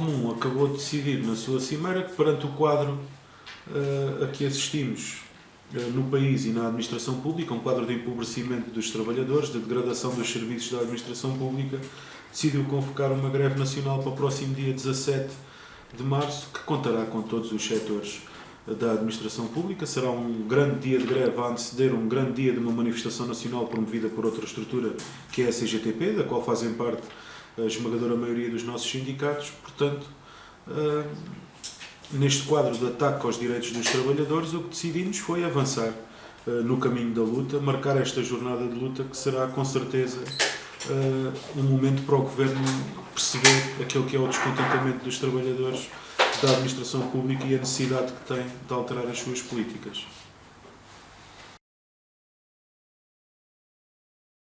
Comum acabou de decidir na sua cimeira que perante o quadro uh, a que assistimos uh, no país e na administração pública, um quadro de empobrecimento dos trabalhadores, de degradação dos serviços da administração pública, decidiu convocar uma greve nacional para o próximo dia 17 de março, que contará com todos os setores da administração pública. Será um grande dia de greve a anteceder um grande dia de uma manifestação nacional promovida por outra estrutura, que é a CGTP, da qual fazem parte a esmagadora maioria dos nossos sindicatos. Portanto, uh, neste quadro de ataque aos direitos dos trabalhadores, o que decidimos foi avançar uh, no caminho da luta, marcar esta jornada de luta que será com certeza uh, um momento para o Governo perceber aquilo que é o descontentamento dos trabalhadores da administração pública e a necessidade que tem de alterar as suas políticas.